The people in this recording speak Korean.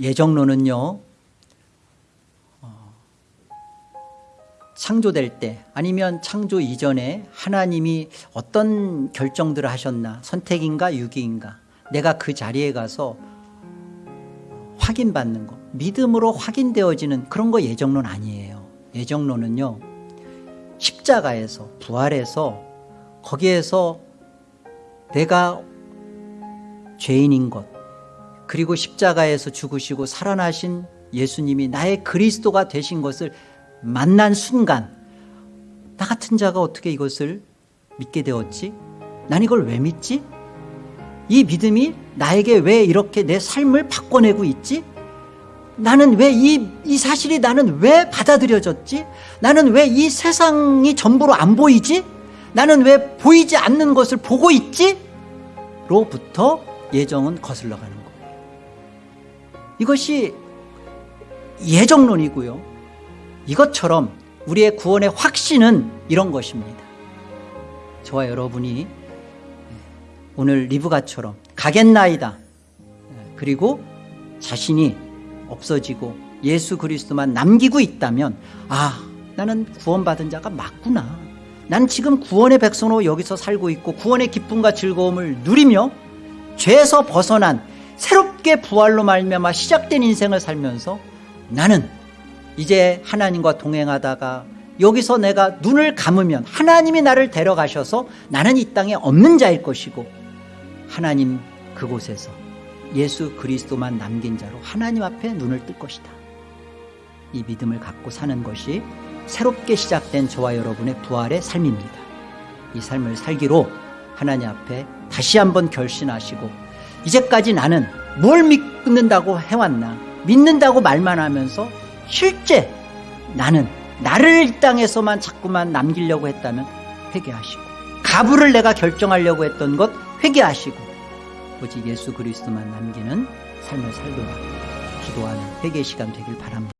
예정론은요 어, 창조될 때 아니면 창조 이전에 하나님이 어떤 결정들을 하셨나 선택인가 유기인가 내가 그 자리에 가서 확인받는 거 믿음으로 확인되어지는 그런 거 예정론 아니에요. 예정론은요 십자가에서 부활해서 거기에서 내가 죄인인 것 그리고 십자가에서 죽으시고 살아나신 예수님이 나의 그리스도가 되신 것을 만난 순간 나 같은 자가 어떻게 이것을 믿게 되었지? 난 이걸 왜 믿지? 이 믿음이 나에게 왜 이렇게 내 삶을 바꿔내고 있지? 나는 왜 이 이 사실이 나는 왜 받아들여졌지? 나는 왜 이 세상이 전부로 안 보이지? 나는 왜 보이지 않는 것을 보고 있지? 로부터 예정은 거슬러 가는 거예요 이것이 예정론이고요. 이것처럼 우리의 구원의 확신은 이런 것입니다. 저와 여러분이 오늘 리브가처럼 가겠나이다. 그리고 자신이 없어지고 예수 그리스도만 남기고 있다면 아 나는 구원받은 자가 맞구나. 난 지금 구원의 백성으로 여기서 살고 있고 구원의 기쁨과 즐거움을 누리며 죄에서 벗어난 새롭게 부활로 말미암아 시작된 인생을 살면서 나는 이제 하나님과 동행하다가 여기서 내가 눈을 감으면 하나님이 나를 데려가셔서 나는 이 땅에 없는 자일 것이고 하나님 그곳에서 예수 그리스도만 남긴 자로 하나님 앞에 눈을 뜰 것이다. 이 믿음을 갖고 사는 것이 새롭게 시작된 저와 여러분의 부활의 삶입니다. 이 삶을 살기로 하나님 앞에 다시 한번 결심하시고 이제까지 나는 뭘 믿는다고 해왔나 믿는다고 말만 하면서 실제 나는 나를 이 땅에서만 자꾸만 남기려고 했다면 회개하시고 가부를 내가 결정하려고 했던 것 회개하시고 오직 예수 그리스도만 남기는 삶을 살도록 기도하는 회개 시간 되길 바랍니다